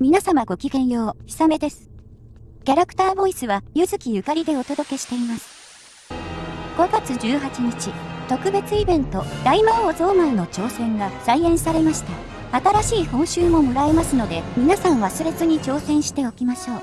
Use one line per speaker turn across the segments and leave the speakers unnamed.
皆様ごきげんよう、ひさめです。キャラクターボイスは、ゆずきゆかりでお届けしています。5月18日、特別イベント、大魔王ゾーマンの挑戦が再演されました。新しい報酬ももらえますので、皆さん忘れずに挑戦しておきましょう。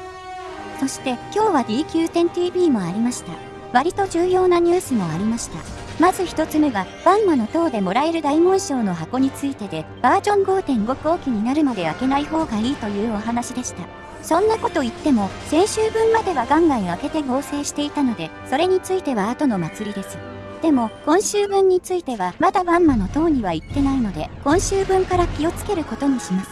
そして、今日は DQ10TV もありました。割と重要なニュースもありました。まず一つ目が、バンマの塔でもらえる大紋章の箱についてで、バージョン5.5後期になるまで開けない方がいいというお話でした。そんなこと言っても、先週分まではガンガン開けて合成していたので、それについては後の祭りです。でも、今週分については、まだバンマの塔には行ってないので、今週分から気をつけることにします。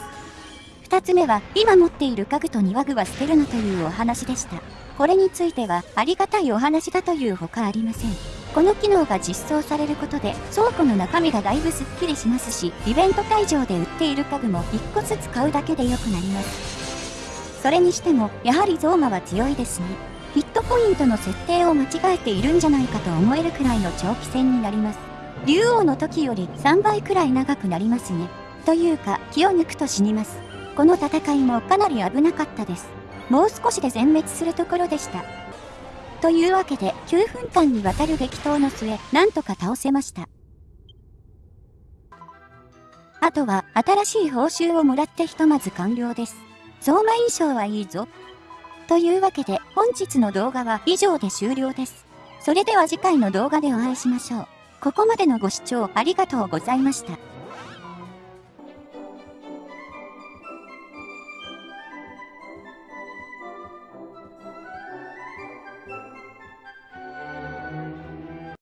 二つ目は、今持っている家具と庭具は捨てるなというお話でした。これについては、ありがたいお話だというほかありません。この機能が実装されることで倉庫の中身がだいぶスッキリしますしイベント会場で売っている家具も1個ずつ買うだけで良くなります。それにしてもやはりゾーマは強いですね。ヒットポイントの設定を間違えているんじゃないかと思えるくらいの長期戦になります。竜王の時より3倍くらい長くなりますね。というか気を抜くと死にます。この戦いもかなり危なかったです。もう少しで全滅するところでした。というわけで9分間にわたる激闘の末、なんとか倒せました。あとは新しい報酬をもらってひとまず完了です。相馬印象はいいぞ。というわけで本日の動画は以上で終了です。それでは次回の動画でお会いしましょう。ここまでのご視聴ありがとうございました。